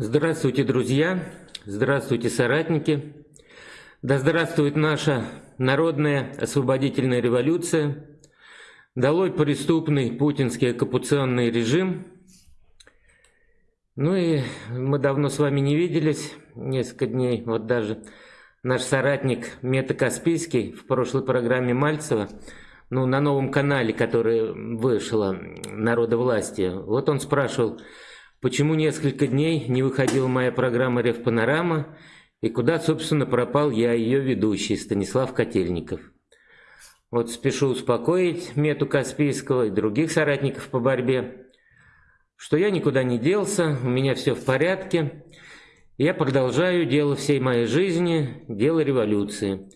Здравствуйте, друзья! Здравствуйте, соратники! Да здравствует наша народная освободительная революция! Долой преступный путинский оккупационный режим! Ну и мы давно с вами не виделись, несколько дней, вот даже наш соратник Мета Каспийский в прошлой программе Мальцева, ну, на новом канале, который вышло «Народа власти», вот он спрашивал, почему несколько дней не выходила моя программа «Ревпанорама» и куда, собственно, пропал я, ее ведущий, Станислав Котельников. Вот спешу успокоить Мету Каспийского и других соратников по борьбе, что я никуда не делся, у меня все в порядке, я продолжаю дело всей моей жизни, дело революции.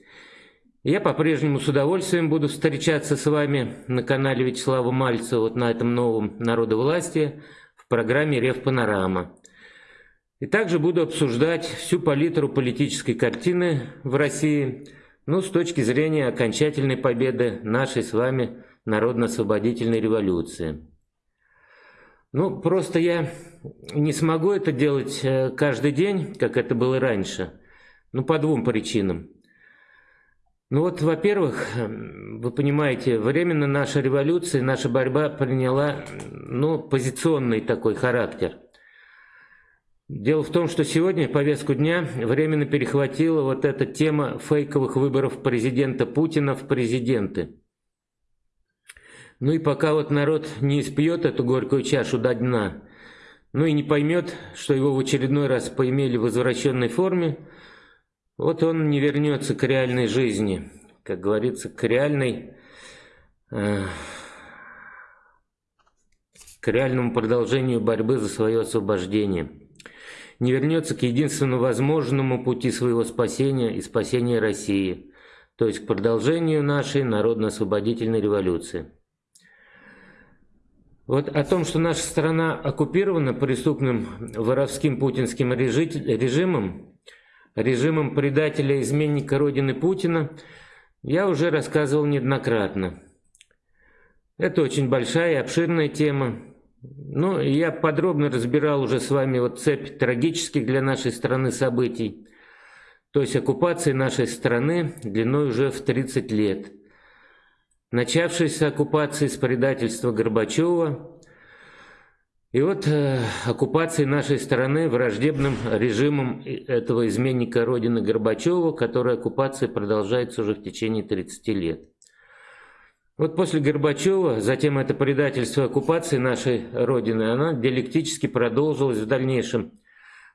Я по-прежнему с удовольствием буду встречаться с вами на канале Вячеслава Мальцева, вот на этом новом «Народовластии», программе «Рев Панорама». И также буду обсуждать всю палитру политической картины в России, ну, с точки зрения окончательной победы нашей с вами народно-освободительной революции. Ну, просто я не смогу это делать э, каждый день, как это было раньше, ну, по двум причинам. Ну вот, во-первых, вы понимаете, временно наша революция, наша борьба приняла, ну, позиционный такой характер. Дело в том, что сегодня повестку дня временно перехватила вот эта тема фейковых выборов президента Путина в президенты. Ну и пока вот народ не испьет эту горькую чашу до дна, ну и не поймет, что его в очередной раз поимели в возвращенной форме, вот он не вернется к реальной жизни, как говорится, к реальной, э, к реальному продолжению борьбы за свое освобождение. Не вернется к единственному возможному пути своего спасения и спасения России, то есть к продолжению нашей народно-освободительной революции. Вот о том, что наша страна оккупирована преступным воровским путинским режимом, режимом предателя-изменника Родины Путина я уже рассказывал неоднократно. Это очень большая и обширная тема. Ну, я подробно разбирал уже с вами вот цепь трагических для нашей страны событий, то есть оккупации нашей страны длиной уже в 30 лет. Начавшейся оккупации с предательства Горбачева и вот э, оккупации нашей страны враждебным режимом этого изменника Родины Горбачева, которая оккупация продолжается уже в течение 30 лет. Вот после Горбачева, затем это предательство оккупации нашей Родины, она диалектически продолжилась в дальнейшем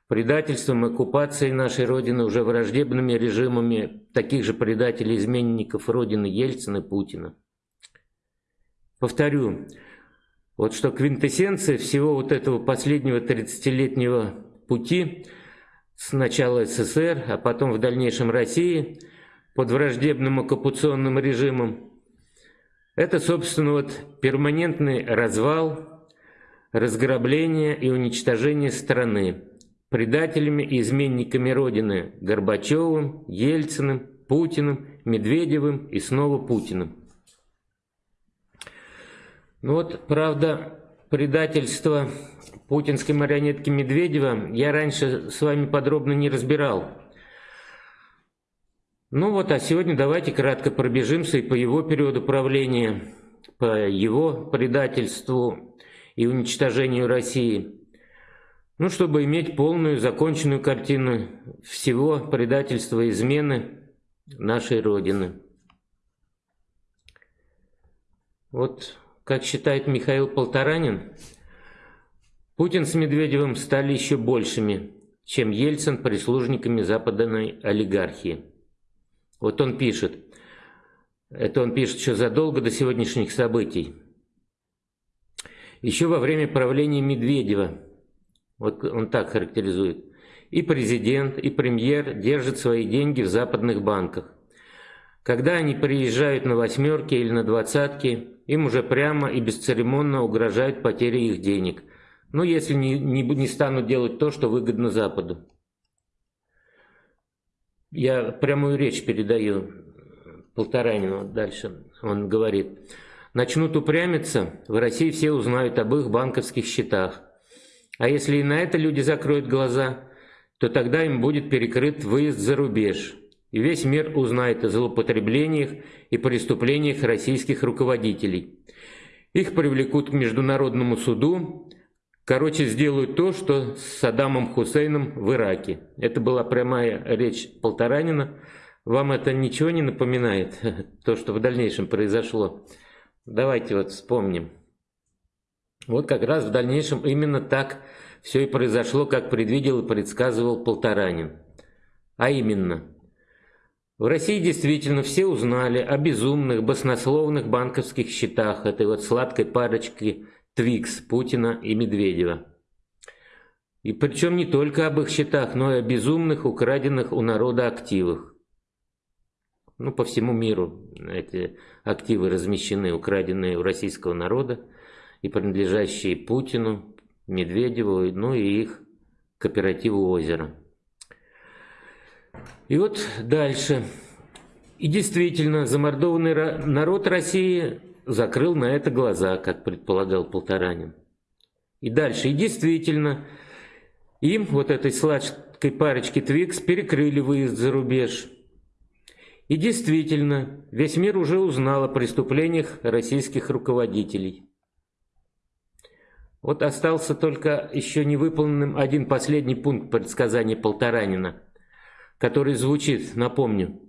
предательством и оккупацией нашей Родины уже враждебными режимами таких же предателей-изменников Родины Ельцина и Путина. Повторю, вот что квинтэссенция всего вот этого последнего 30-летнего пути сначала СССР, а потом в дальнейшем России под враждебным оккупационным режимом, это, собственно, вот перманентный развал, разграбление и уничтожение страны предателями и изменниками Родины Горбачевым, Ельциным, Путиным, Медведевым и снова Путиным. Ну вот, правда, предательство путинской марионетки Медведева я раньше с вами подробно не разбирал. Ну вот, а сегодня давайте кратко пробежимся и по его периоду правления, по его предательству и уничтожению России. Ну, чтобы иметь полную, законченную картину всего предательства и измены нашей Родины. Вот как считает Михаил Полторанин, Путин с Медведевым стали еще большими, чем Ельцин прислужниками западной олигархии. Вот он пишет, это он пишет еще задолго до сегодняшних событий. Еще во время правления Медведева, вот он так характеризует, и президент, и премьер держат свои деньги в западных банках. Когда они приезжают на восьмерки или на двадцатки, им уже прямо и бесцеремонно угрожают потери их денег. Ну, если не, не, не станут делать то, что выгодно Западу. Я прямую речь передаю Полторанину дальше. Он говорит, начнут упрямиться, в России все узнают об их банковских счетах. А если и на это люди закроют глаза, то тогда им будет перекрыт выезд за рубеж, и весь мир узнает о злоупотреблениях и преступлениях российских руководителей. Их привлекут к международному суду, короче, сделают то, что с Саддамом Хусейном в Ираке. Это была прямая речь Полторанина. Вам это ничего не напоминает, то, что в дальнейшем произошло? Давайте вот вспомним. Вот как раз в дальнейшем именно так все и произошло, как предвидел и предсказывал Полторанин. А именно, в России действительно все узнали о безумных, баснословных банковских счетах этой вот сладкой парочки Твикс, Путина и Медведева. И причем не только об их счетах, но и о безумных, украденных у народа активах. Ну, по всему миру эти активы размещены, украденные у российского народа и принадлежащие Путину, Медведеву, ну и их кооперативу «Озеро». И вот дальше. И действительно, замордованный народ России закрыл на это глаза, как предполагал Полторанин. И дальше. И действительно, им, вот этой сладкой парочке Твикс, перекрыли выезд за рубеж. И действительно, весь мир уже узнал о преступлениях российских руководителей. Вот остался только еще не выполненным один последний пункт предсказания Полторанина, который звучит, напомню.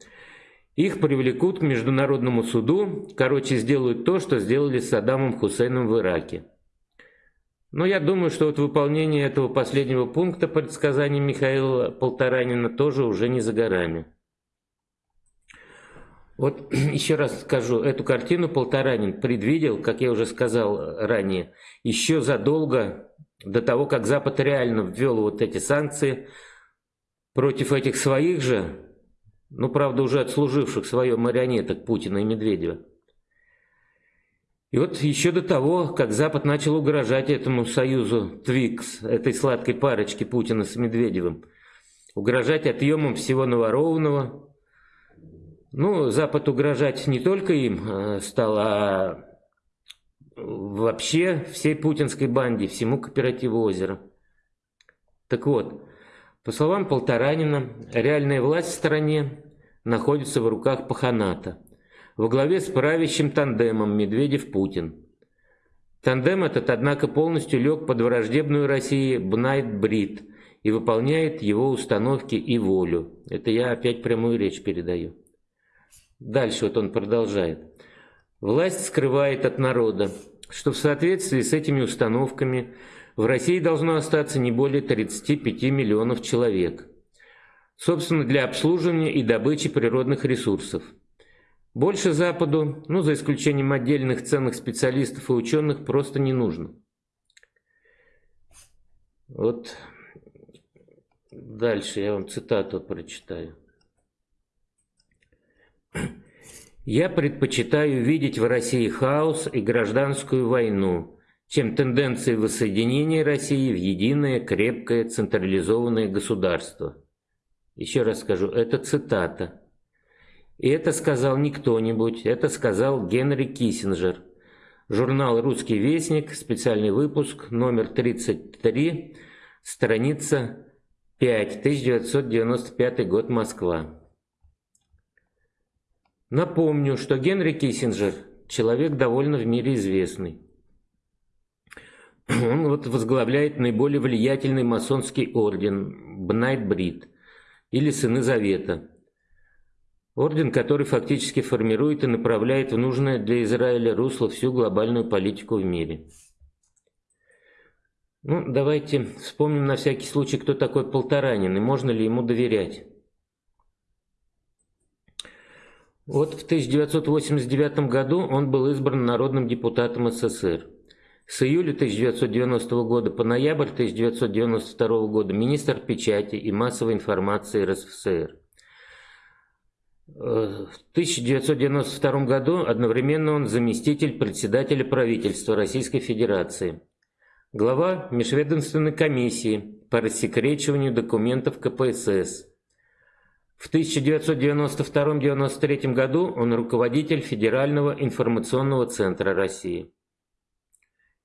Их привлекут к международному суду, короче, сделают то, что сделали с Саддамом Хусейном в Ираке. Но я думаю, что вот выполнение этого последнего пункта предсказания Михаила Полторанина тоже уже не за горами. Вот еще раз скажу, эту картину Полторанин предвидел, как я уже сказал ранее, еще задолго до того, как Запад реально ввел вот эти санкции против этих своих же, ну, правда, уже отслуживших свое марионеток Путина и Медведева. И вот еще до того, как Запад начал угрожать этому союзу Твикс, этой сладкой парочке Путина с Медведевым, угрожать отъемом всего наворованного, ну, Запад угрожать не только им э, стал, а вообще всей путинской банде, всему кооперативу озера. Так вот, по словам Полторанина, реальная власть в стране находится в руках Паханата, во главе с правящим тандемом Медведев-Путин. Тандем этот, однако, полностью лег под враждебную России Бнайт-Брит и выполняет его установки и волю. Это я опять прямую речь передаю. Дальше вот он продолжает. Власть скрывает от народа, что в соответствии с этими установками в России должно остаться не более 35 миллионов человек. Собственно, для обслуживания и добычи природных ресурсов. Больше Западу, ну за исключением отдельных ценных специалистов и ученых, просто не нужно. Вот дальше я вам цитату прочитаю. Я предпочитаю видеть в России хаос и гражданскую войну, чем тенденции воссоединения России в единое, крепкое, централизованное государство. Еще раз скажу, это цитата. И это сказал не кто-нибудь, это сказал Генри Киссинджер. Журнал «Русский вестник», специальный выпуск, номер 33, страница 5, 1995 год, Москва. Напомню, что Генри Киссинджер – человек довольно в мире известный. Он вот возглавляет наиболее влиятельный масонский орден Бнайт-Брит или Сыны Завета. Орден, который фактически формирует и направляет в нужное для Израиля русло всю глобальную политику в мире. Ну, давайте вспомним на всякий случай, кто такой Полторанин и можно ли ему доверять. Вот в 1989 году он был избран народным депутатом СССР. С июля 1990 года по ноябрь 1992 года министр печати и массовой информации РСФСР. Э, в 1992 году одновременно он заместитель председателя правительства Российской Федерации, глава межведомственной комиссии по рассекречиванию документов КПСС, в 1992-1993 году он руководитель Федерального информационного центра России.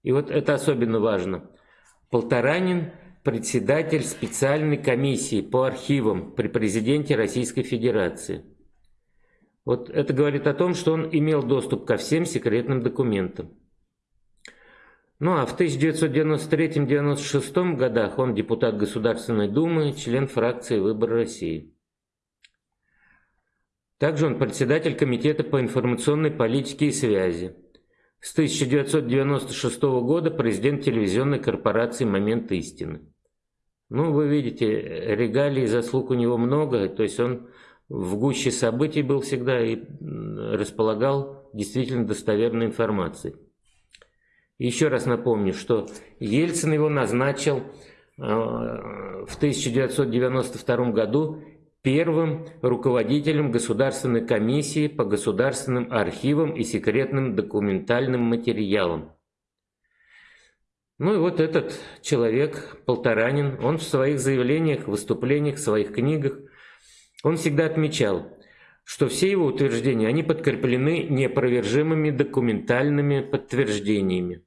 И вот это особенно важно. Полторанин – председатель специальной комиссии по архивам при президенте Российской Федерации. Вот это говорит о том, что он имел доступ ко всем секретным документам. Ну а в 1993-1996 годах он депутат Государственной Думы, член фракции «Выбор России». Также он председатель Комитета по информационной политике и связи. С 1996 года президент телевизионной корпорации «Момент истины». Ну, вы видите, регалий и заслуг у него много, то есть он в гуще событий был всегда и располагал действительно достоверной информацией. Еще раз напомню, что Ельцин его назначил э, в 1992 году первым руководителем Государственной комиссии по государственным архивам и секретным документальным материалам. Ну и вот этот человек, Полторанин, он в своих заявлениях, выступлениях, в своих книгах, он всегда отмечал, что все его утверждения, они подкреплены неопровержимыми документальными подтверждениями.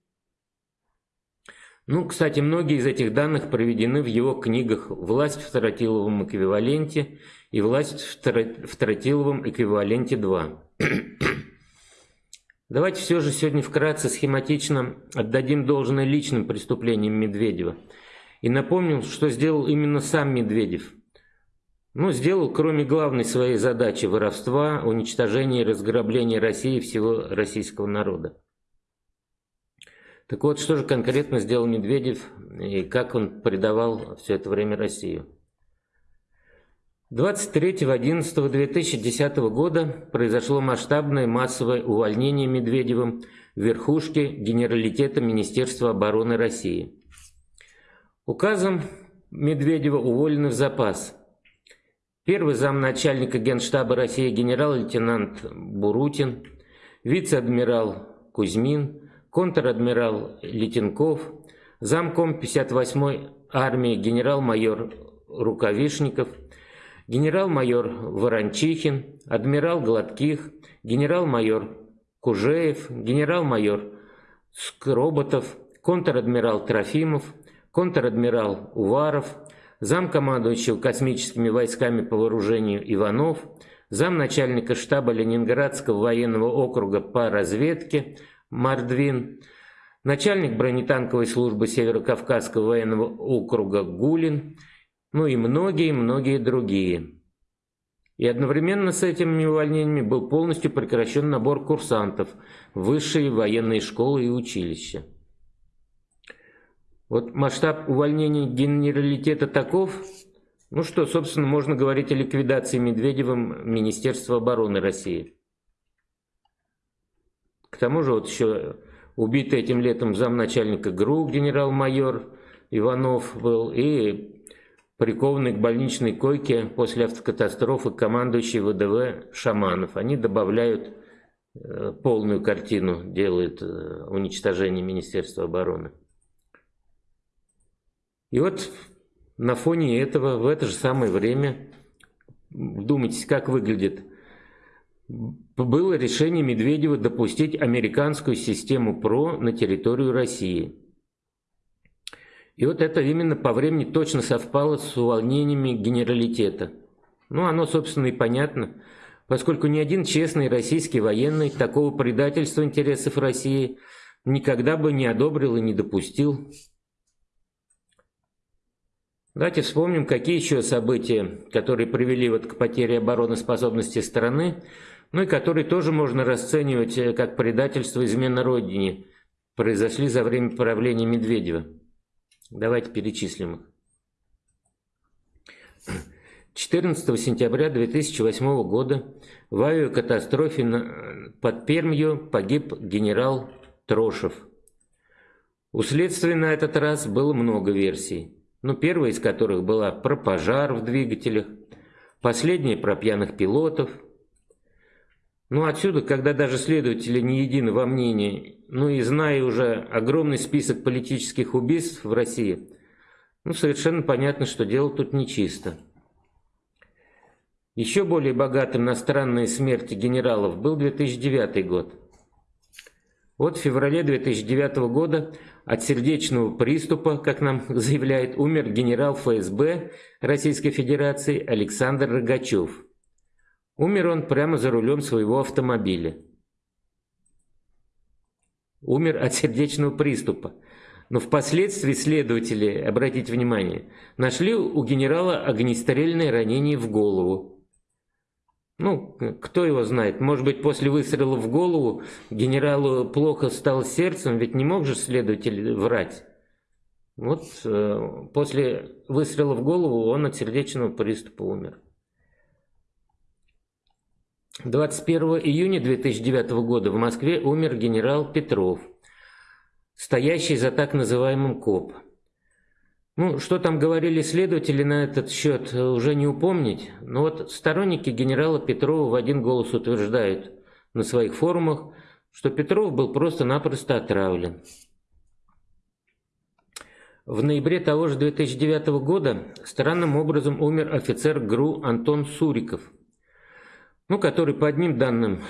Ну, кстати, многие из этих данных проведены в его книгах «Власть в Таратиловом эквиваленте» и «Власть в Таратиловом эквиваленте 2». Давайте все же сегодня вкратце схематично отдадим должное личным преступлениям Медведева. И напомним, что сделал именно сам Медведев. Ну, сделал, кроме главной своей задачи воровства, уничтожения и разграбления России и всего российского народа. Так вот, что же конкретно сделал Медведев и как он предавал все это время Россию? 23.11.2010 года произошло масштабное массовое увольнение Медведевым верхушки Генералитета Министерства обороны России. Указом Медведева уволены в запас первый замначальника Генштаба России генерал-лейтенант Бурутин, вице-адмирал Кузьмин, контр-адмирал Летенков, замком 58-й армии генерал-майор Рукавишников, генерал-майор Ворончихин, адмирал Гладких, генерал-майор Кужеев, генерал-майор Скроботов, контр-адмирал Трофимов, контр-адмирал Уваров, замкомандующего космическими войсками по вооружению Иванов, замначальника штаба Ленинградского военного округа по разведке Мордвин, начальник бронетанковой службы Северо-Кавказского военного округа Гулин, ну и многие-многие другие. И одновременно с этими увольнениями был полностью прекращен набор курсантов в высшие военные школы и училища. Вот масштаб увольнений генералитета таков, ну что, собственно, можно говорить о ликвидации Медведевым Министерства обороны России. К тому же вот еще убитый этим летом замначальника ГРУ генерал-майор Иванов был и прикованный к больничной койке после автокатастрофы командующий ВДВ Шаманов. Они добавляют э, полную картину, делают э, уничтожение Министерства обороны. И вот на фоне этого, в это же самое время, вдумайтесь, как выглядит было решение Медведева допустить американскую систему ПРО на территорию России. И вот это именно по времени точно совпало с увольнениями генералитета. Ну, оно, собственно, и понятно, поскольку ни один честный российский военный такого предательства интересов России никогда бы не одобрил и не допустил. Давайте вспомним, какие еще события, которые привели вот к потере обороноспособности страны, ну и которые тоже можно расценивать э, как предательство измена Родине, произошли за время правления Медведева. Давайте перечислим их. 14 сентября 2008 года в авиакатастрофе под Пермью погиб генерал Трошев. У следствия на этот раз было много версий. Ну, первая из которых была про пожар в двигателях, последняя про пьяных пилотов – ну отсюда, когда даже следователи не едины во мнении, ну и зная уже огромный список политических убийств в России, ну совершенно понятно, что дело тут нечисто. Еще более богатым на странные смерти генералов был 2009 год. Вот в феврале 2009 года от сердечного приступа, как нам заявляет, умер генерал ФСБ Российской Федерации Александр Рогачев. Умер он прямо за рулем своего автомобиля. Умер от сердечного приступа. Но впоследствии следователи, обратите внимание, нашли у генерала огнестрельное ранение в голову. Ну, кто его знает, может быть, после выстрела в голову генералу плохо стало сердцем, ведь не мог же следователь врать. Вот э, после выстрела в голову он от сердечного приступа умер. 21 июня 2009 года в Москве умер генерал Петров, стоящий за так называемым КОП. Ну, что там говорили следователи на этот счет, уже не упомнить. Но вот сторонники генерала Петрова в один голос утверждают на своих форумах, что Петров был просто-напросто отравлен. В ноябре того же 2009 года странным образом умер офицер ГРУ Антон Суриков, ну, который по одним данным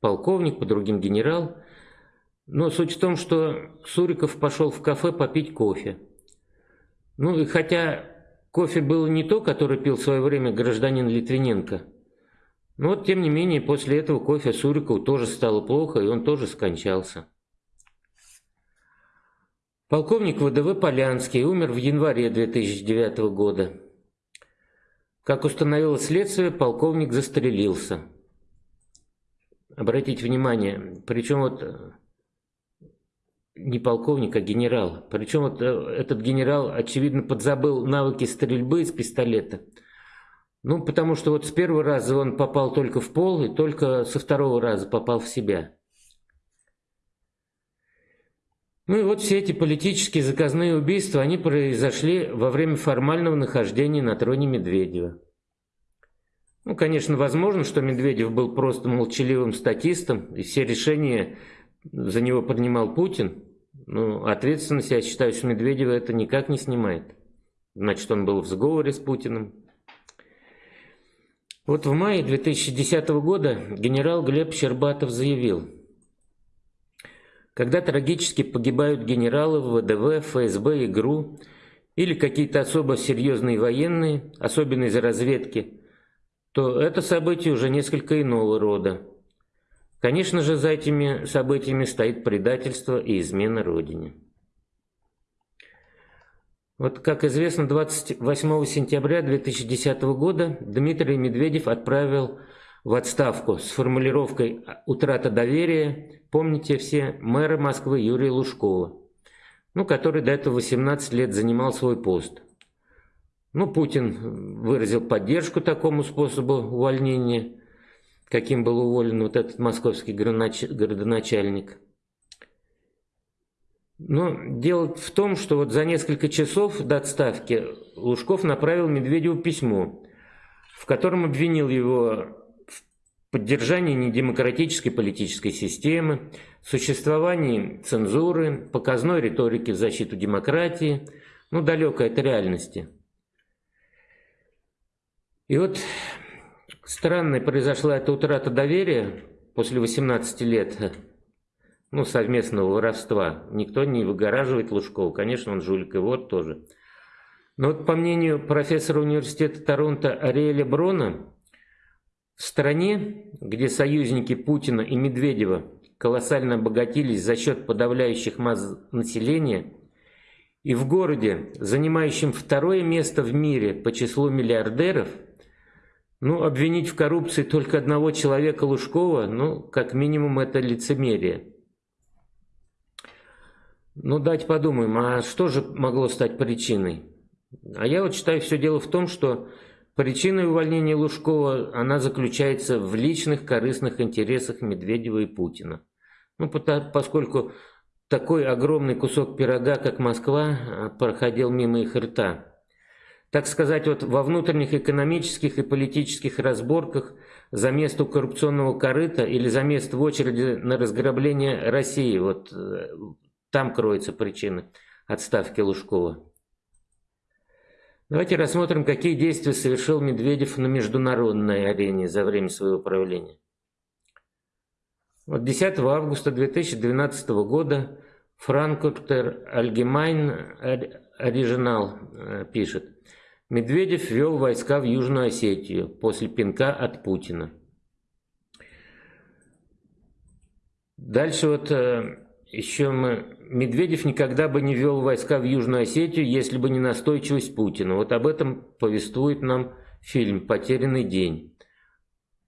полковник, по другим генерал – но суть в том, что Суриков пошел в кафе попить кофе. Ну и хотя кофе было не то, который пил в свое время гражданин Литвиненко, но вот тем не менее после этого кофе Сурикову тоже стало плохо, и он тоже скончался. Полковник ВДВ Полянский умер в январе 2009 года. Как установило следствие, полковник застрелился. Обратите внимание, причем вот не полковник, а генерал. Причем вот э, этот генерал, очевидно, подзабыл навыки стрельбы из пистолета. Ну, потому что вот с первого раза он попал только в пол, и только со второго раза попал в себя. Ну и вот все эти политические заказные убийства, они произошли во время формального нахождения на троне Медведева. Ну, конечно, возможно, что Медведев был просто молчаливым статистом, и все решения за него принимал Путин, ну, ответственность, я считаю, что Медведева это никак не снимает. Значит, он был в сговоре с Путиным. Вот в мае 2010 года генерал Глеб Щербатов заявил, когда трагически погибают генералы ВДВ, ФСБ и ГРУ или какие-то особо серьезные военные, особенно из разведки, то это событие уже несколько иного рода. Конечно же, за этими событиями стоит предательство и измена Родине. Вот, как известно, 28 сентября 2010 года Дмитрий Медведев отправил в отставку с формулировкой «утрата доверия», помните все, мэра Москвы Юрия Лужкова, ну, который до этого 18 лет занимал свой пост. Ну, Путин выразил поддержку такому способу увольнения – каким был уволен вот этот московский городоначальник. Но дело в том, что вот за несколько часов до отставки Лужков направил Медведеву письмо, в котором обвинил его в поддержании недемократической политической системы, существовании цензуры, показной риторики в защиту демократии, ну, далекой от реальности. И вот Странной произошла эта утрата доверия после 18 лет ну, совместного воровства. Никто не выгораживает Лужкова. Конечно, он жулик и вот тоже. Но вот по мнению профессора университета Торонто Ариэля Брона, в стране, где союзники Путина и Медведева колоссально обогатились за счет подавляющих масс населения, и в городе, занимающем второе место в мире по числу миллиардеров – ну, обвинить в коррупции только одного человека Лужкова, ну, как минимум, это лицемерие. Ну, дать подумаем, а что же могло стать причиной? А я вот считаю, все дело в том, что причиной увольнения Лужкова, она заключается в личных корыстных интересах Медведева и Путина. Ну, поскольку такой огромный кусок пирога, как Москва, проходил мимо их рта так сказать, вот во внутренних экономических и политических разборках за место коррупционного корыта или за место в очереди на разграбление России. Вот э, там кроется причина отставки Лужкова. Давайте рассмотрим, какие действия совершил Медведев на международной арене за время своего правления. Вот 10 августа 2012 года Франкфуртер Allgemein Оригинал э, пишет. Медведев ввел войска в Южную Осетию после пинка от Путина. Дальше вот э, еще мы... Медведев никогда бы не ввел войска в Южную Осетию, если бы не настойчивость Путина. Вот об этом повествует нам фильм «Потерянный день»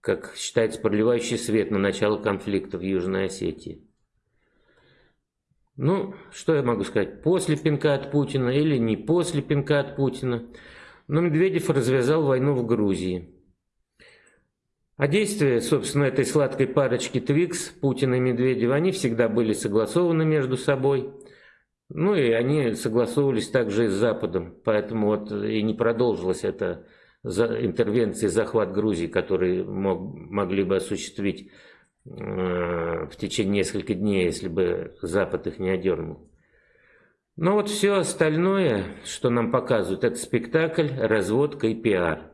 как считается, проливающий свет на начало конфликта в Южной Осетии. Ну, что я могу сказать, после пинка от Путина или не после пинка от Путина, но Медведев развязал войну в Грузии. А действия, собственно, этой сладкой парочки Твикс, Путина и Медведева, они всегда были согласованы между собой. Ну и они согласовывались также и с Западом, поэтому вот и не продолжилась эта за интервенции, захват Грузии, которые мог, могли бы осуществить э, в течение нескольких дней, если бы Запад их не одернул. Но вот все остальное, что нам показывают, это спектакль, разводка и пиар.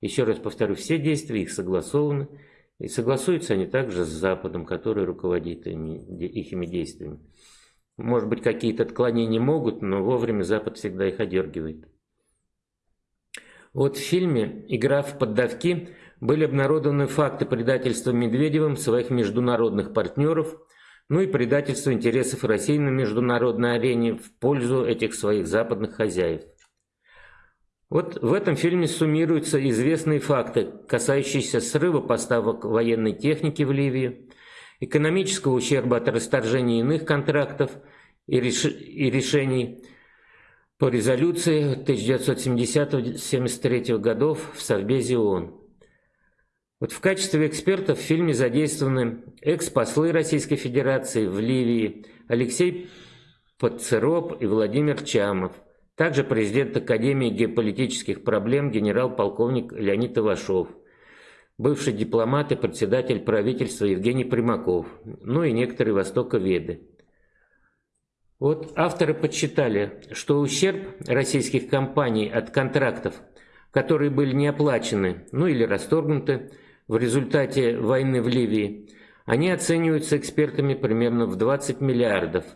Еще раз повторю, все действия их согласованы, и согласуются они также с Западом, который руководит их действиями. Может быть, какие-то отклонения могут, но вовремя Запад всегда их одергивает. Вот в фильме «Игра в поддавки» были обнародованы факты предательства Медведевым своих международных партнеров, ну и предательства интересов России на международной арене в пользу этих своих западных хозяев. Вот в этом фильме суммируются известные факты, касающиеся срыва поставок военной техники в Ливию, экономического ущерба от расторжения иных контрактов и, реш... и решений – по резолюции 1970-73 годов в Совбезе ООН. Вот в качестве экспертов в фильме задействованы экс-послы Российской Федерации в Ливии Алексей Подцероп и Владимир Чамов, также президент Академии геополитических проблем генерал-полковник Леонид Ивашов, бывший дипломат и председатель правительства Евгений Примаков, ну и некоторые востоковеды. Вот авторы подсчитали, что ущерб российских компаний от контрактов, которые были не оплачены, ну или расторгнуты в результате войны в Ливии, они оцениваются экспертами примерно в 20 миллиардов,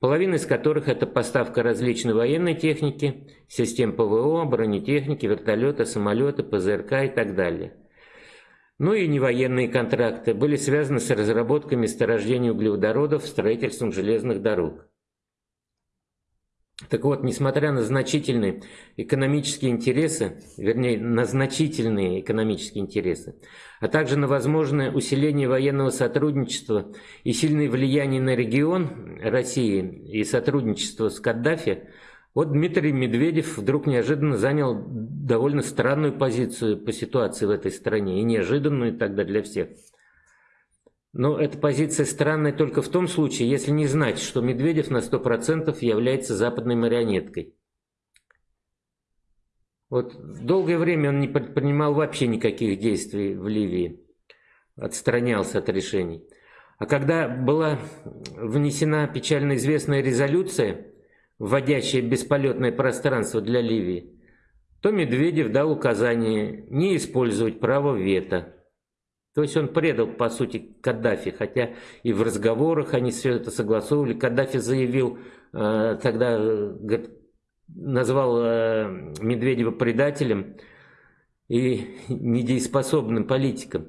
половина из которых это поставка различной военной техники, систем ПВО, бронетехники, вертолеты, самолеты, ПЗРК и так далее. Ну и невоенные контракты были связаны с разработкой месторождений углеводородов, строительством железных дорог. Так вот, несмотря на значительные экономические интересы, вернее, на значительные экономические интересы, а также на возможное усиление военного сотрудничества и сильное влияние на регион России и сотрудничество с Каддафи, вот Дмитрий Медведев вдруг неожиданно занял довольно странную позицию по ситуации в этой стране, и неожиданную тогда для всех – но эта позиция странная только в том случае, если не знать, что Медведев на 100% является западной марионеткой. Вот долгое время он не предпринимал вообще никаких действий в Ливии, отстранялся от решений. А когда была внесена печально известная резолюция, вводящая бесполетное пространство для Ливии, то Медведев дал указание не использовать право вето. То есть он предал, по сути, Каддафи, хотя и в разговорах они все это согласовывали. Каддафи заявил, э, тогда говорит, назвал э, Медведева предателем и недееспособным политиком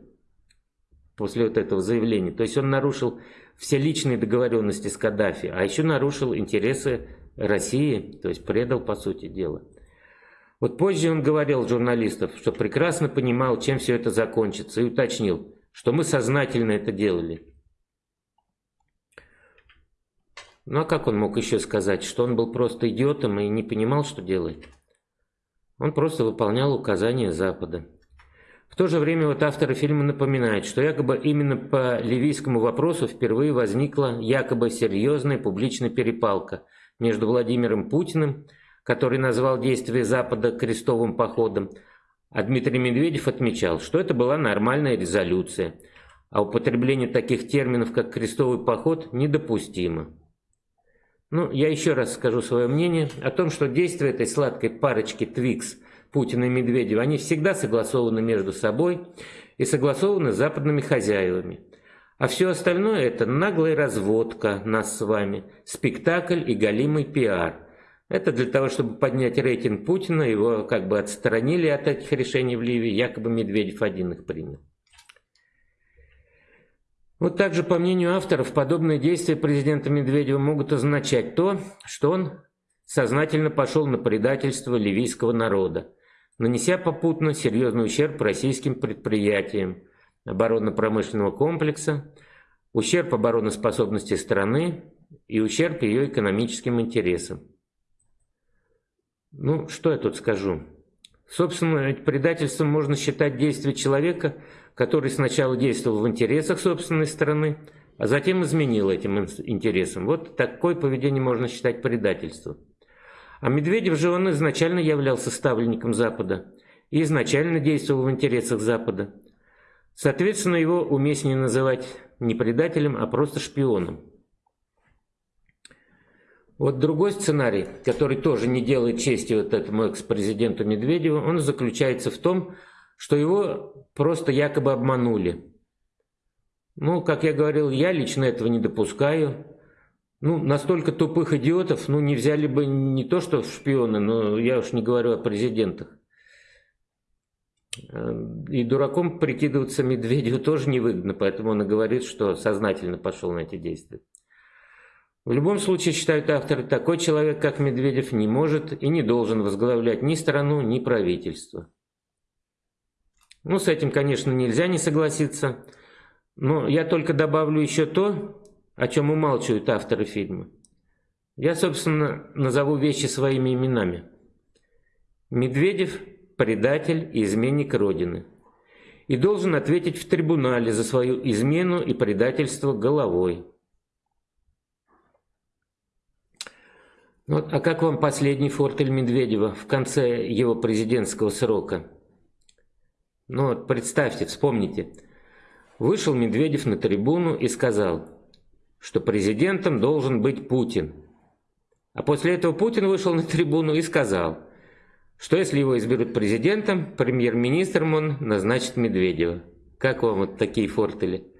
после вот этого заявления. То есть он нарушил все личные договоренности с Каддафи, а еще нарушил интересы России, то есть предал, по сути дела. Вот позже он говорил журналистов, что прекрасно понимал, чем все это закончится, и уточнил, что мы сознательно это делали. Ну а как он мог еще сказать, что он был просто идиотом и не понимал, что делает? Он просто выполнял указания Запада. В то же время вот авторы фильма напоминают, что якобы именно по ливийскому вопросу впервые возникла якобы серьезная публичная перепалка между Владимиром Путиным и который назвал действия Запада крестовым походом, а Дмитрий Медведев отмечал, что это была нормальная резолюция, а употребление таких терминов, как крестовый поход, недопустимо. Ну, я еще раз скажу свое мнение о том, что действия этой сладкой парочки Твикс, Путина и Медведева, они всегда согласованы между собой и согласованы с западными хозяевами. А все остальное это наглая разводка нас с вами, спектакль и галимый пиар. Это для того, чтобы поднять рейтинг Путина, его как бы отстранили от этих решений в Ливии, якобы Медведев один их принял. Вот также, по мнению авторов, подобные действия президента Медведева могут означать то, что он сознательно пошел на предательство ливийского народа, нанеся попутно серьезный ущерб российским предприятиям оборонно-промышленного комплекса, ущерб обороноспособности страны и ущерб ее экономическим интересам. Ну, что я тут скажу? Собственно, предательством можно считать действие человека, который сначала действовал в интересах собственной страны, а затем изменил этим интересам. Вот такое поведение можно считать предательством. А Медведев же он изначально являлся ставленником Запада и изначально действовал в интересах Запада. Соответственно, его уместнее называть не предателем, а просто шпионом. Вот другой сценарий, который тоже не делает чести вот этому экс-президенту Медведеву, он заключается в том, что его просто якобы обманули. Ну, как я говорил, я лично этого не допускаю. Ну, настолько тупых идиотов, ну, не взяли бы не то что шпионы, но я уж не говорю о президентах. И дураком прикидываться Медведеву тоже невыгодно, поэтому он и говорит, что сознательно пошел на эти действия. В любом случае, считают авторы, такой человек, как Медведев, не может и не должен возглавлять ни страну, ни правительство. Ну, с этим, конечно, нельзя не согласиться, но я только добавлю еще то, о чем умалчивают авторы фильма. Я, собственно, назову вещи своими именами. Медведев – предатель и изменник Родины. И должен ответить в трибунале за свою измену и предательство головой. Вот, а как вам последний фортель Медведева в конце его президентского срока? Ну вот представьте, вспомните. Вышел Медведев на трибуну и сказал, что президентом должен быть Путин. А после этого Путин вышел на трибуну и сказал, что если его изберут президентом, премьер-министром он назначит Медведева. Как вам вот такие фортели?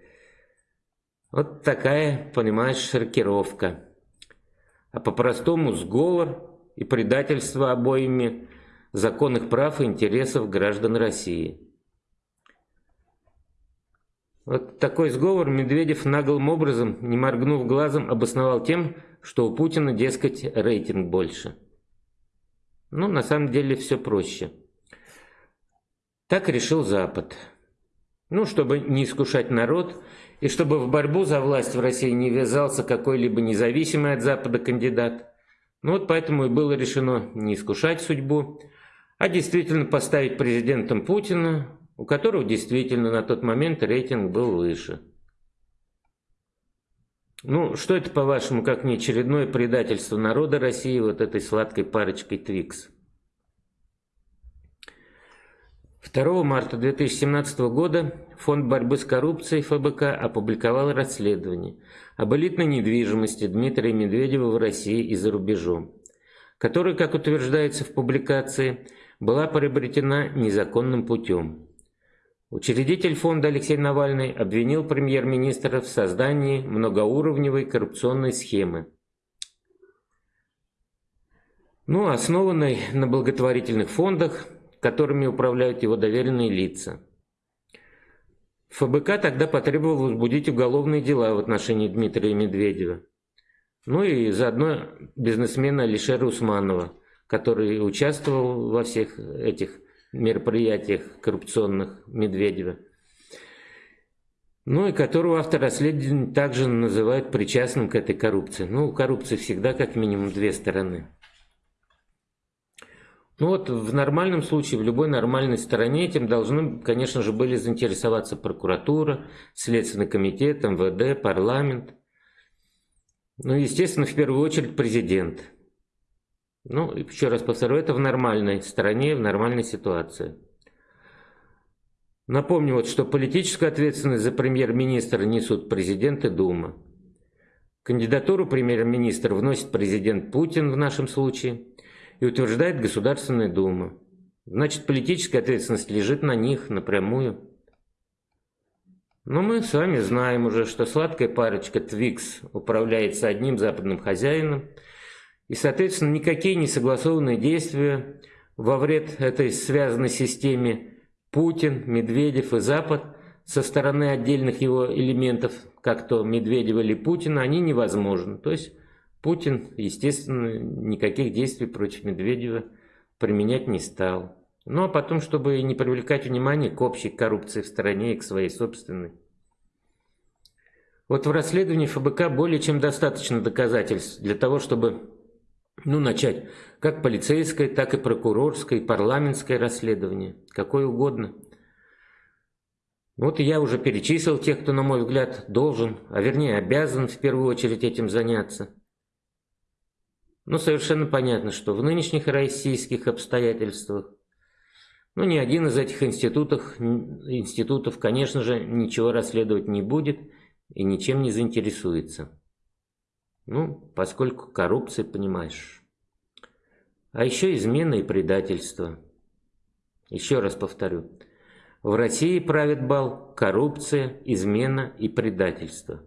Вот такая, понимаешь, шокировка а по-простому сговор и предательство обоими законных прав и интересов граждан России. Вот такой сговор Медведев наглым образом, не моргнув глазом, обосновал тем, что у Путина, дескать, рейтинг больше. Ну, на самом деле все проще. Так решил Запад. Ну, чтобы не искушать народ и чтобы в борьбу за власть в России не ввязался какой-либо независимый от Запада кандидат. Ну вот поэтому и было решено не искушать судьбу, а действительно поставить президентом Путина, у которого действительно на тот момент рейтинг был выше. Ну, что это, по-вашему, как не очередное предательство народа России вот этой сладкой парочкой Твикс? 2 марта 2017 года Фонд борьбы с коррупцией ФБК опубликовал расследование об элитной недвижимости Дмитрия Медведева в России и за рубежом, которое, как утверждается в публикации, была приобретена незаконным путем. Учредитель фонда Алексей Навальный обвинил премьер-министра в создании многоуровневой коррупционной схемы, ну, основанной на благотворительных фондах, которыми управляют его доверенные лица. ФБК тогда потребовал возбудить уголовные дела в отношении Дмитрия Медведева. Ну и заодно бизнесмена Алишера Усманова, который участвовал во всех этих мероприятиях коррупционных Медведева. Ну и которого автор расследования также называют причастным к этой коррупции. Ну, у коррупции всегда как минимум две стороны. Ну вот в нормальном случае, в любой нормальной стороне этим должны, конечно же, были заинтересоваться прокуратура, Следственный комитет, МВД, парламент. Ну, естественно, в первую очередь президент. Ну, еще раз повторю, это в нормальной стране, в нормальной ситуации. Напомню, вот, что политическую ответственность за премьер-министра несут президент и Дума. Кандидатуру премьер-министра вносит президент Путин в нашем случае – и утверждает Государственная Дума. Значит, политическая ответственность лежит на них напрямую. Но мы с вами знаем уже, что сладкая парочка Твикс управляется одним западным хозяином, и, соответственно, никакие несогласованные действия во вред этой связанной системе Путин, Медведев и Запад со стороны отдельных его элементов, как то Медведева или Путина, они невозможны. То есть Путин, естественно, никаких действий против Медведева применять не стал. Ну а потом, чтобы не привлекать внимание к общей коррупции в стране и к своей собственной. Вот в расследовании ФБК более чем достаточно доказательств для того, чтобы ну, начать как полицейское, так и прокурорское, и парламентское расследование, какое угодно. Вот я уже перечислил тех, кто, на мой взгляд, должен, а вернее обязан в первую очередь этим заняться. Но совершенно понятно, что в нынешних российских обстоятельствах, ну, ни один из этих институтов, институтов, конечно же, ничего расследовать не будет и ничем не заинтересуется. Ну, поскольку коррупция, понимаешь. А еще измена и предательство. Еще раз повторю. В России правит бал коррупция, измена и предательство.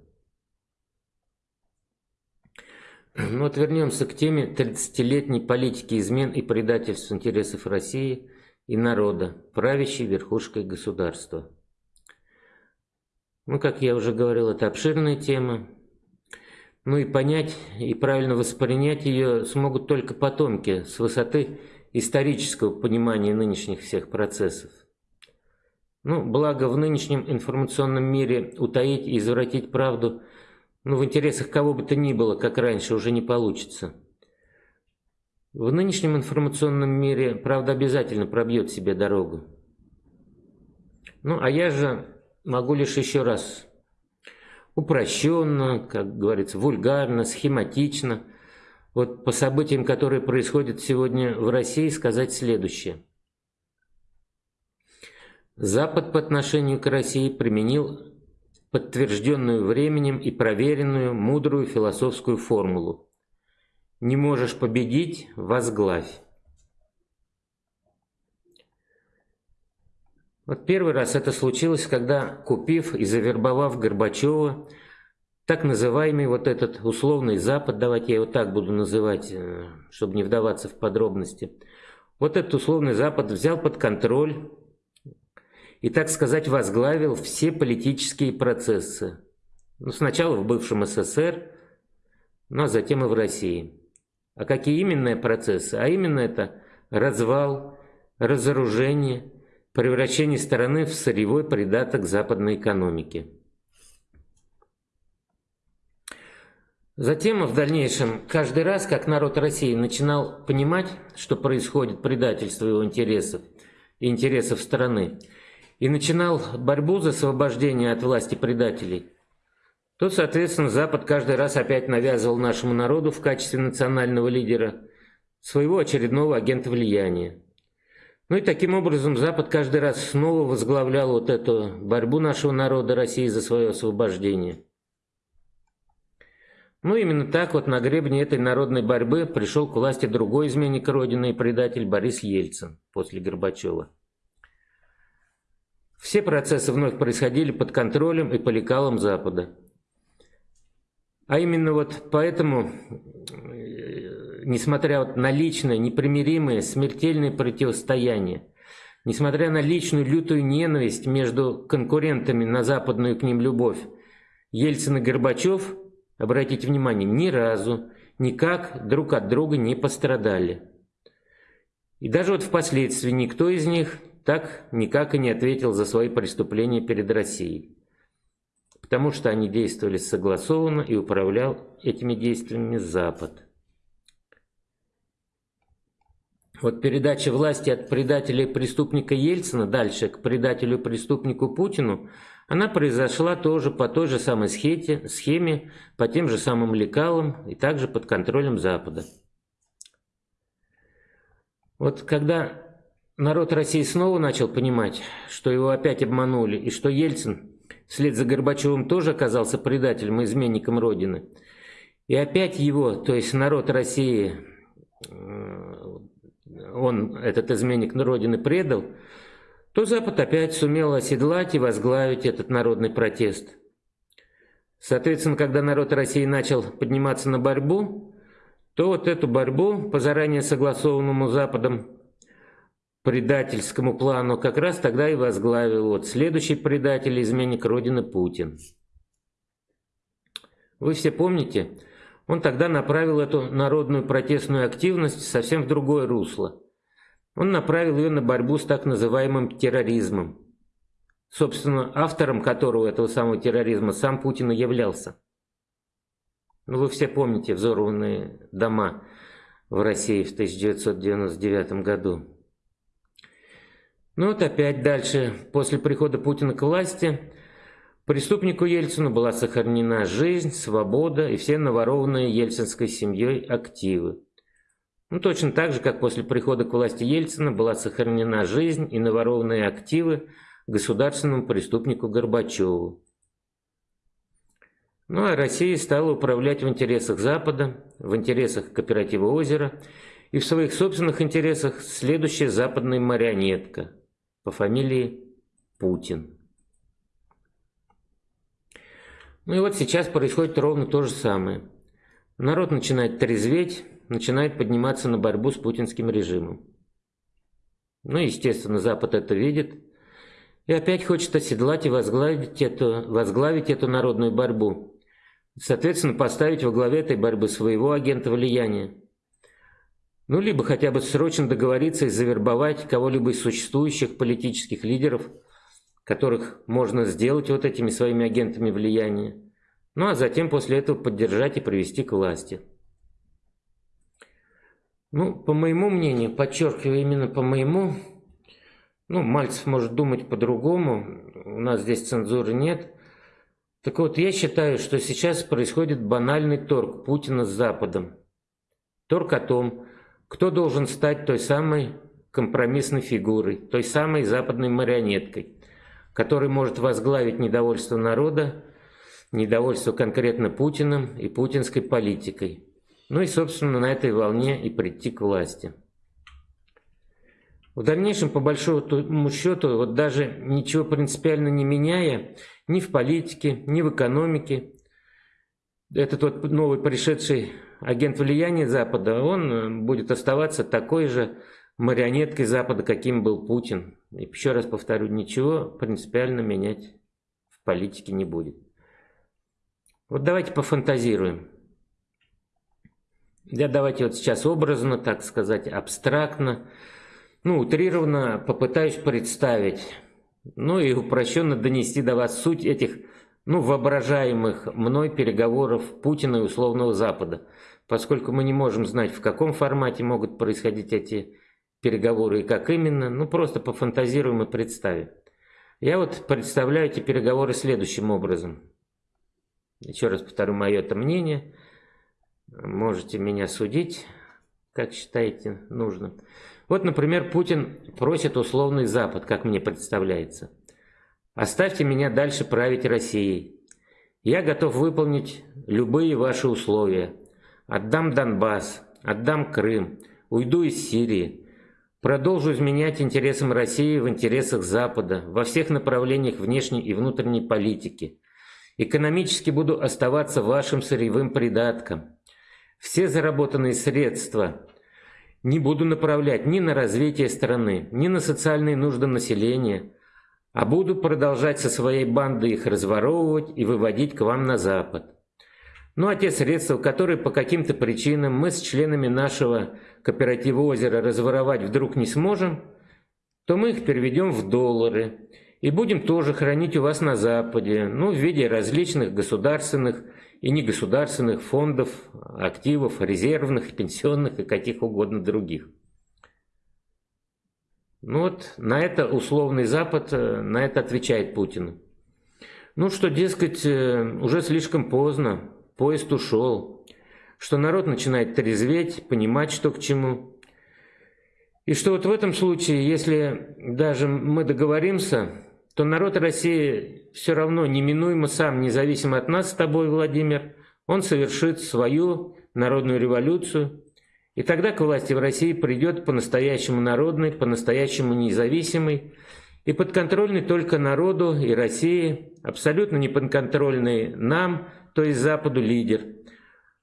Ну вот вернемся к теме 30-летней политики измен и предательств интересов России и народа, правящей верхушкой государства. Ну, как я уже говорил, это обширная тема. Ну и понять, и правильно воспринять ее смогут только потомки с высоты исторического понимания нынешних всех процессов. Ну, благо в нынешнем информационном мире утаить и извратить правду – ну, в интересах кого бы то ни было, как раньше, уже не получится. В нынешнем информационном мире правда обязательно пробьет себе дорогу. Ну, а я же могу лишь еще раз упрощенно, как говорится, вульгарно, схематично, вот по событиям, которые происходят сегодня в России, сказать следующее. Запад по отношению к России применил подтвержденную временем и проверенную мудрую философскую формулу. Не можешь победить – возглавь. Вот первый раз это случилось, когда, купив и завербовав Горбачева, так называемый вот этот условный Запад, давайте я его так буду называть, э, чтобы не вдаваться в подробности, вот этот условный Запад взял под контроль и, так сказать, возглавил все политические процессы. Ну, сначала в бывшем СССР, ну а затем и в России. А какие именно процессы? А именно это развал, разоружение, превращение страны в сырьевой придаток западной экономики. Затем, в дальнейшем, каждый раз, как народ России начинал понимать, что происходит предательство его интересов интересов страны, и начинал борьбу за освобождение от власти предателей, то, соответственно, Запад каждый раз опять навязывал нашему народу в качестве национального лидера своего очередного агента влияния. Ну и таким образом Запад каждый раз снова возглавлял вот эту борьбу нашего народа России за свое освобождение. Ну именно так вот на гребне этой народной борьбы пришел к власти другой изменник Родины и предатель Борис Ельцин после Горбачева. Все процессы вновь происходили под контролем и по лекалам Запада. А именно вот поэтому, э, несмотря вот на личное, непримиримое, смертельное противостояние, несмотря на личную лютую ненависть между конкурентами на западную к ним любовь, Ельцин и Горбачев, обратите внимание, ни разу никак друг от друга не пострадали. И даже вот впоследствии никто из них так никак и не ответил за свои преступления перед Россией, потому что они действовали согласованно и управлял этими действиями Запад. Вот передача власти от предателя и преступника Ельцина дальше к предателю-преступнику Путину, она произошла тоже по той же самой схеме, схеме, по тем же самым лекалам и также под контролем Запада. Вот когда Народ России снова начал понимать, что его опять обманули, и что Ельцин вслед за Горбачевым тоже оказался предателем и изменником Родины. И опять его, то есть народ России, э, он, этот изменник Родины, предал, то Запад опять сумел оседлать и возглавить этот народный протест. Соответственно, когда народ России начал подниматься на борьбу, то вот эту борьбу по заранее согласованному Западом предательскому плану как раз тогда и возглавил вот следующий предатель, изменник Родины Путин. Вы все помните, он тогда направил эту народную протестную активность совсем в другое русло. Он направил ее на борьбу с так называемым терроризмом, собственно, автором которого этого самого терроризма сам Путин и являлся. Ну, вы все помните взорванные дома в России в 1999 году. Ну вот опять дальше, после прихода Путина к власти, преступнику Ельцину была сохранена жизнь, свобода и все наворованные ельцинской семьей активы. Ну точно так же, как после прихода к власти Ельцина была сохранена жизнь и наворованные активы государственному преступнику Горбачеву. Ну а Россия стала управлять в интересах Запада, в интересах кооператива «Озеро» и в своих собственных интересах следующая западная марионетка – по фамилии Путин. Ну и вот сейчас происходит ровно то же самое. Народ начинает трезветь, начинает подниматься на борьбу с путинским режимом. Ну, естественно, Запад это видит. И опять хочет оседлать и возглавить эту, возглавить эту народную борьбу. Соответственно, поставить во главе этой борьбы своего агента влияния. Ну, либо хотя бы срочно договориться и завербовать кого-либо из существующих политических лидеров, которых можно сделать вот этими своими агентами влияния. Ну, а затем после этого поддержать и привести к власти. Ну, по моему мнению, подчеркиваю именно по моему, ну, Мальцев может думать по-другому, у нас здесь цензуры нет. Так вот, я считаю, что сейчас происходит банальный торг Путина с Западом. Торг о том, кто должен стать той самой компромиссной фигурой, той самой западной марионеткой, которая может возглавить недовольство народа, недовольство конкретно Путиным и путинской политикой. Ну и, собственно, на этой волне и прийти к власти. В дальнейшем, по большому счету, вот даже ничего принципиально не меняя, ни в политике, ни в экономике, этот вот новый пришедший агент влияния Запада, он э, будет оставаться такой же марионеткой Запада, каким был Путин. И еще раз повторю, ничего принципиально менять в политике не будет. Вот давайте пофантазируем. Я давайте вот сейчас образно, так сказать, абстрактно, ну, утрированно попытаюсь представить, ну и упрощенно донести до вас суть этих, ну, воображаемых мной переговоров Путина и условного Запада поскольку мы не можем знать, в каком формате могут происходить эти переговоры и как именно, ну просто пофантазируем и представим. Я вот представляю эти переговоры следующим образом. Еще раз повторю мое это мнение. Можете меня судить, как считаете нужным. Вот, например, Путин просит условный Запад, как мне представляется. Оставьте меня дальше править Россией. Я готов выполнить любые ваши условия. Отдам Донбасс, отдам Крым, уйду из Сирии. Продолжу изменять интересам России в интересах Запада во всех направлениях внешней и внутренней политики. Экономически буду оставаться вашим сырьевым придатком. Все заработанные средства не буду направлять ни на развитие страны, ни на социальные нужды населения, а буду продолжать со своей бандой их разворовывать и выводить к вам на Запад. Ну а те средства, которые по каким-то причинам мы с членами нашего кооператива озера разворовать вдруг не сможем, то мы их переведем в доллары и будем тоже хранить у вас на Западе, ну, в виде различных государственных и негосударственных фондов, активов, резервных, пенсионных и каких угодно других. Ну вот, на это условный Запад, э, на это отвечает Путин. Ну что, дескать, э, уже слишком поздно, поезд ушел, что народ начинает трезветь, понимать, что к чему. И что вот в этом случае, если даже мы договоримся, то народ России все равно неминуемо сам, независимо от нас с тобой, Владимир, он совершит свою народную революцию, и тогда к власти в России придет по-настоящему народный, по-настоящему независимый и подконтрольный только народу и России, абсолютно не подконтрольный нам, то есть Западу лидер.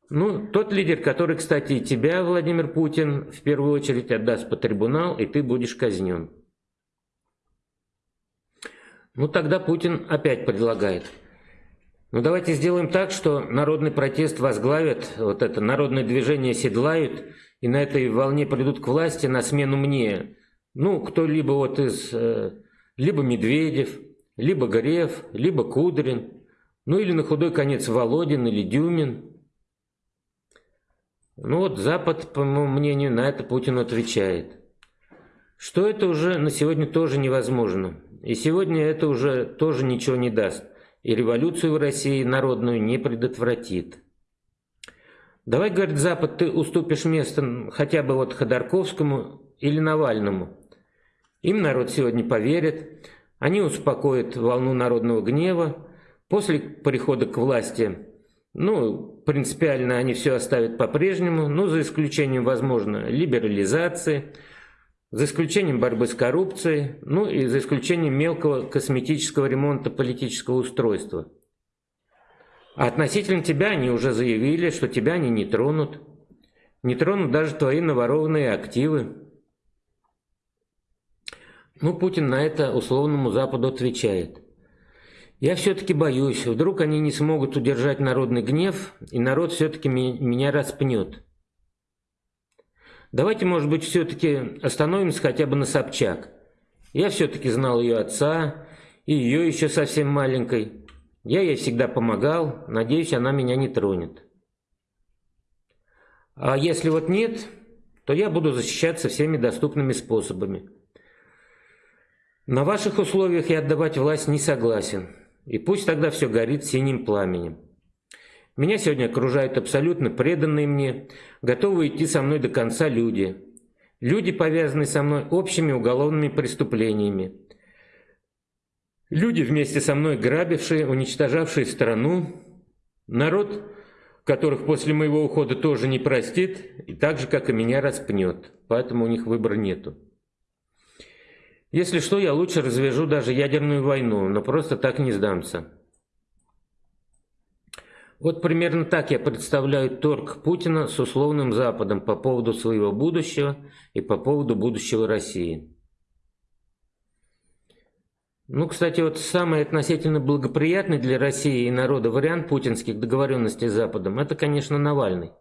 Ну, тот лидер, который, кстати, и тебя, Владимир Путин, в первую очередь отдаст по трибунал, и ты будешь казнен. Ну, тогда Путин опять предлагает. Ну, давайте сделаем так, что народный протест возглавят, вот это народное движение седлают, и на этой волне придут к власти на смену мне. Ну, кто-либо вот из э, либо Медведев, либо Греф, либо Кудрин, ну или на худой конец Володин или Дюмин. Ну вот Запад, по моему мнению, на это Путин отвечает. Что это уже на сегодня тоже невозможно. И сегодня это уже тоже ничего не даст. И революцию в России народную не предотвратит. Давай, говорит Запад, ты уступишь место хотя бы вот Ходорковскому или Навальному. Им народ сегодня поверит, они успокоят волну народного гнева. После прихода к власти, ну, принципиально они все оставят по-прежнему, ну, за исключением, возможно, либерализации, за исключением борьбы с коррупцией, ну и за исключением мелкого косметического ремонта политического устройства. А относительно тебя они уже заявили, что тебя они не тронут. Не тронут даже твои наворованные активы. Ну, Путин на это условному Западу отвечает. Я все-таки боюсь, вдруг они не смогут удержать народный гнев, и народ все-таки меня распнет. Давайте, может быть, все-таки остановимся хотя бы на Собчак. Я все-таки знал ее отца, и ее еще совсем маленькой. Я ей всегда помогал, надеюсь, она меня не тронет. А если вот нет, то я буду защищаться всеми доступными способами. На ваших условиях я отдавать власть не согласен. И пусть тогда все горит синим пламенем. Меня сегодня окружают абсолютно преданные мне, готовые идти со мной до конца люди. Люди, повязанные со мной общими уголовными преступлениями. Люди, вместе со мной грабившие, уничтожавшие страну. Народ, которых после моего ухода тоже не простит, и так же, как и меня, распнет. Поэтому у них выбора нету. Если что, я лучше развяжу даже ядерную войну, но просто так не сдамся. Вот примерно так я представляю торг Путина с условным Западом по поводу своего будущего и по поводу будущего России. Ну, кстати, вот самый относительно благоприятный для России и народа вариант путинских договоренностей с Западом – это, конечно, Навальный.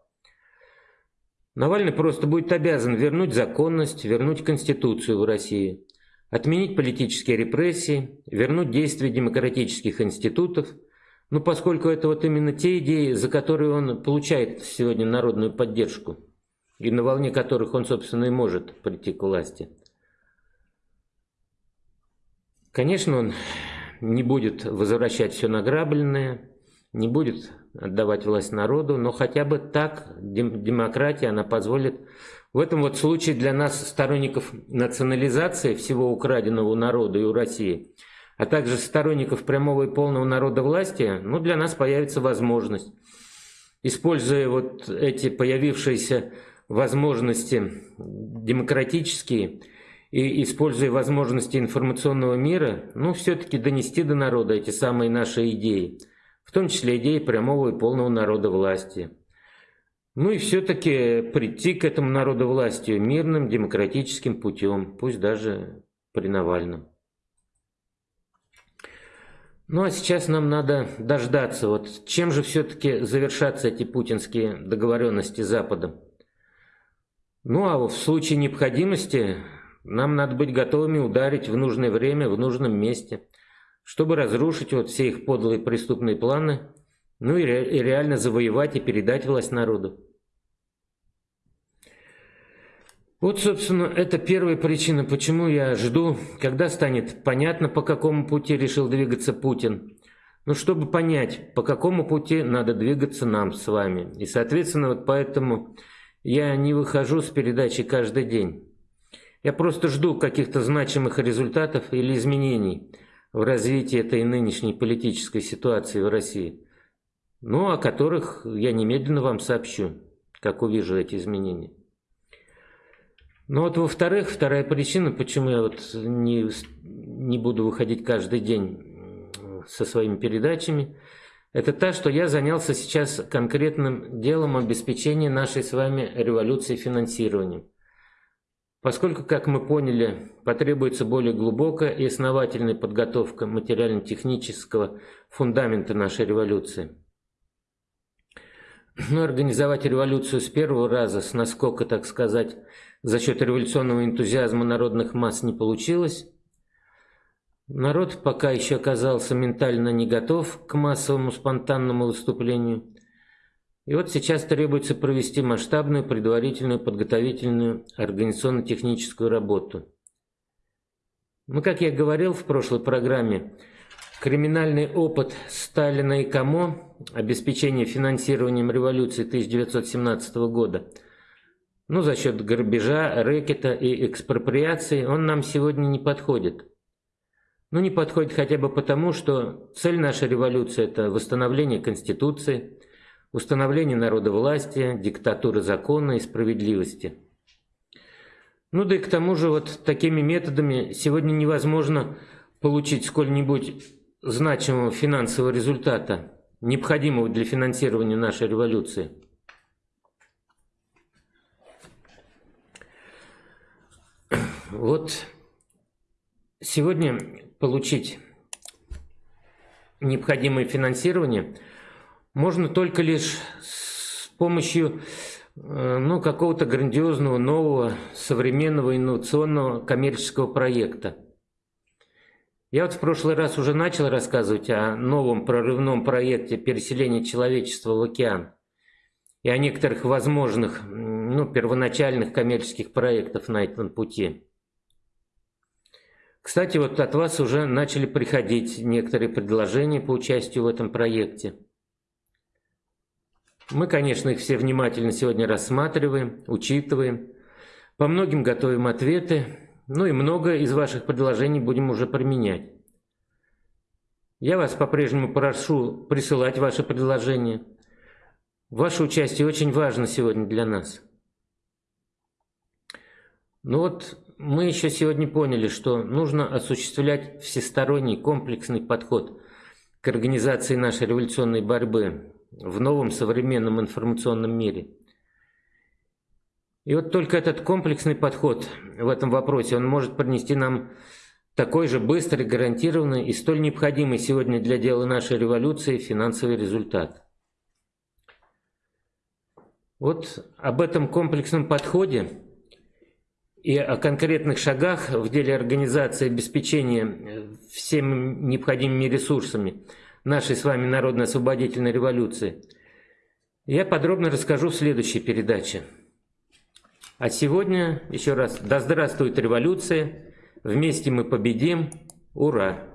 Навальный просто будет обязан вернуть законность, вернуть Конституцию в России – отменить политические репрессии, вернуть действие демократических институтов, ну, поскольку это вот именно те идеи, за которые он получает сегодня народную поддержку, и на волне которых он, собственно, и может прийти к власти. Конечно, он не будет возвращать все награбленное, не будет отдавать власть народу, но хотя бы так демократия, она позволит в этом вот случае для нас, сторонников национализации всего украденного у народа и у России, а также сторонников прямого и полного народа власти, ну, для нас появится возможность, используя вот эти появившиеся возможности демократические и используя возможности информационного мира, ну, все-таки донести до народа эти самые наши идеи, в том числе идеи прямого и полного народа власти. Ну и все-таки прийти к этому народу властью мирным, демократическим путем, пусть даже при Навальном. Ну а сейчас нам надо дождаться, вот чем же все-таки завершатся эти путинские договоренности с Западом. Ну а в случае необходимости нам надо быть готовыми ударить в нужное время, в нужном месте, чтобы разрушить вот все их подлые преступные планы ну и, ре и реально завоевать и передать власть народу. Вот, собственно, это первая причина, почему я жду, когда станет понятно, по какому пути решил двигаться Путин. Ну, чтобы понять, по какому пути надо двигаться нам с вами. И, соответственно, вот поэтому я не выхожу с передачи каждый день. Я просто жду каких-то значимых результатов или изменений в развитии этой нынешней политической ситуации в России ну, о которых я немедленно вам сообщу, как увижу эти изменения. Ну вот, во-вторых, вторая причина, почему я вот не, не буду выходить каждый день со своими передачами, это та, что я занялся сейчас конкретным делом обеспечения нашей с вами революции финансированием. Поскольку, как мы поняли, потребуется более глубокая и основательная подготовка материально-технического фундамента нашей революции. Но организовать революцию с первого раза, с наскока, так сказать, за счет революционного энтузиазма народных масс не получилось. Народ пока еще оказался ментально не готов к массовому спонтанному выступлению. И вот сейчас требуется провести масштабную предварительную подготовительную организационно-техническую работу. Ну, как я говорил в прошлой программе, криминальный опыт Сталина и Камо, обеспечение финансированием революции 1917 года – ну, за счет грабежа, рэкета и экспроприации, он нам сегодня не подходит. Ну, не подходит хотя бы потому, что цель нашей революции – это восстановление Конституции, установление народовластия, диктатуры закона и справедливости. Ну да и к тому же вот такими методами сегодня невозможно получить сколь-нибудь значимого финансового результата, необходимого для финансирования нашей революции. Вот сегодня получить необходимое финансирование можно только лишь с помощью э, ну, какого-то грандиозного, нового, современного, инновационного коммерческого проекта. Я вот в прошлый раз уже начал рассказывать о новом прорывном проекте переселения человечества в океан и о некоторых возможных, ну, первоначальных коммерческих проектах на этом пути. Кстати, вот от вас уже начали приходить некоторые предложения по участию в этом проекте. Мы, конечно, их все внимательно сегодня рассматриваем, учитываем, по многим готовим ответы, ну и много из ваших предложений будем уже применять. Я вас по-прежнему прошу присылать ваши предложения. Ваше участие очень важно сегодня для нас. Ну вот мы еще сегодня поняли, что нужно осуществлять всесторонний комплексный подход к организации нашей революционной борьбы в новом современном информационном мире. И вот только этот комплексный подход в этом вопросе, он может принести нам такой же быстрый, гарантированный и столь необходимый сегодня для дела нашей революции финансовый результат. Вот об этом комплексном подходе и о конкретных шагах в деле организации обеспечения всеми необходимыми ресурсами нашей с вами народно-освободительной революции я подробно расскажу в следующей передаче. А сегодня еще раз, да здравствует революция, вместе мы победим, ура!